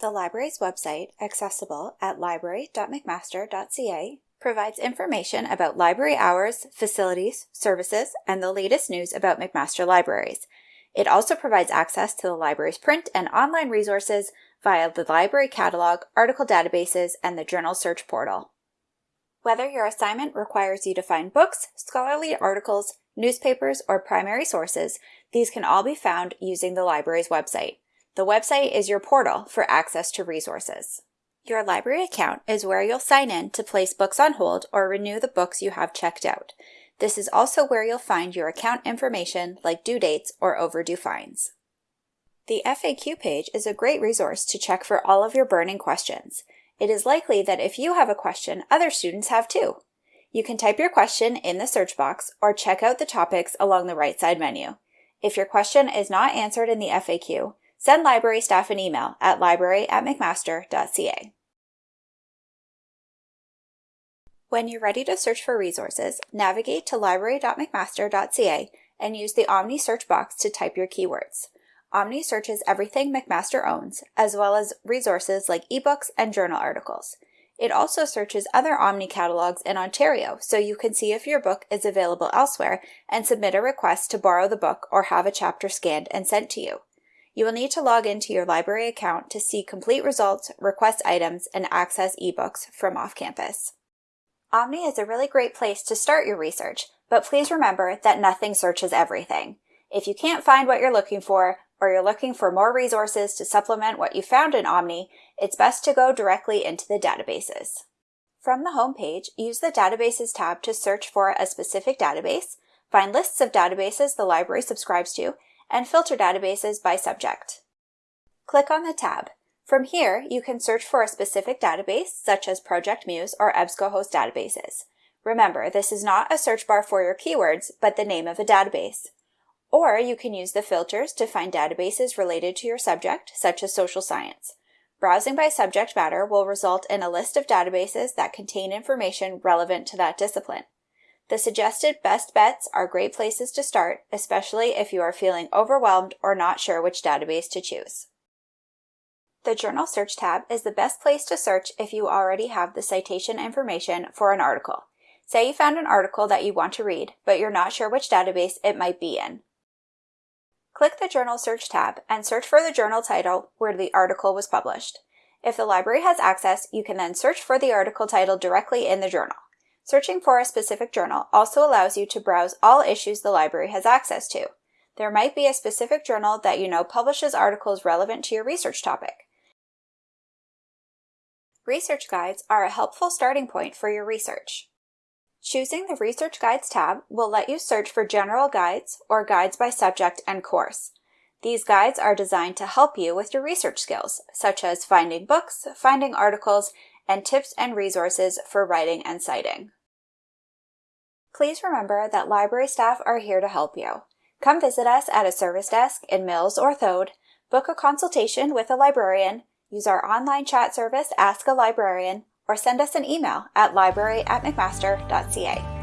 The library's website, accessible at library.mcmaster.ca, provides information about library hours, facilities, services, and the latest news about McMaster libraries. It also provides access to the library's print and online resources via the library catalog, article databases, and the journal search portal. Whether your assignment requires you to find books, scholarly articles, newspapers, or primary sources, these can all be found using the library's website. The website is your portal for access to resources. Your library account is where you'll sign in to place books on hold or renew the books you have checked out. This is also where you'll find your account information like due dates or overdue fines. The FAQ page is a great resource to check for all of your burning questions. It is likely that if you have a question, other students have too. You can type your question in the search box or check out the topics along the right side menu. If your question is not answered in the FAQ, send library staff an email at library at mcmaster.ca. When you're ready to search for resources, navigate to library.mcmaster.ca and use the Omni search box to type your keywords. Omni searches everything McMaster owns, as well as resources like ebooks and journal articles. It also searches other Omni catalogs in Ontario, so you can see if your book is available elsewhere and submit a request to borrow the book or have a chapter scanned and sent to you. You will need to log into your library account to see complete results, request items, and access ebooks from off campus. Omni is a really great place to start your research, but please remember that nothing searches everything. If you can't find what you're looking for, or you're looking for more resources to supplement what you found in Omni, it's best to go directly into the databases. From the home page, use the Databases tab to search for a specific database, find lists of databases the library subscribes to, and filter databases by subject. Click on the tab. From here, you can search for a specific database, such as Project Muse or EBSCOhost databases. Remember, this is not a search bar for your keywords, but the name of a database. Or you can use the filters to find databases related to your subject, such as social science. Browsing by subject matter will result in a list of databases that contain information relevant to that discipline. The suggested best bets are great places to start, especially if you are feeling overwhelmed or not sure which database to choose. The Journal Search tab is the best place to search if you already have the citation information for an article. Say you found an article that you want to read, but you're not sure which database it might be in. Click the Journal Search tab and search for the journal title where the article was published. If the library has access, you can then search for the article title directly in the journal. Searching for a specific journal also allows you to browse all issues the library has access to. There might be a specific journal that you know publishes articles relevant to your research topic. Research guides are a helpful starting point for your research. Choosing the Research Guides tab will let you search for general guides or guides by subject and course. These guides are designed to help you with your research skills, such as finding books, finding articles, and tips and resources for writing and citing. Please remember that library staff are here to help you. Come visit us at a service desk in Mills or Thode, book a consultation with a librarian, use our online chat service Ask a Librarian, or send us an email at library at mcmaster.ca.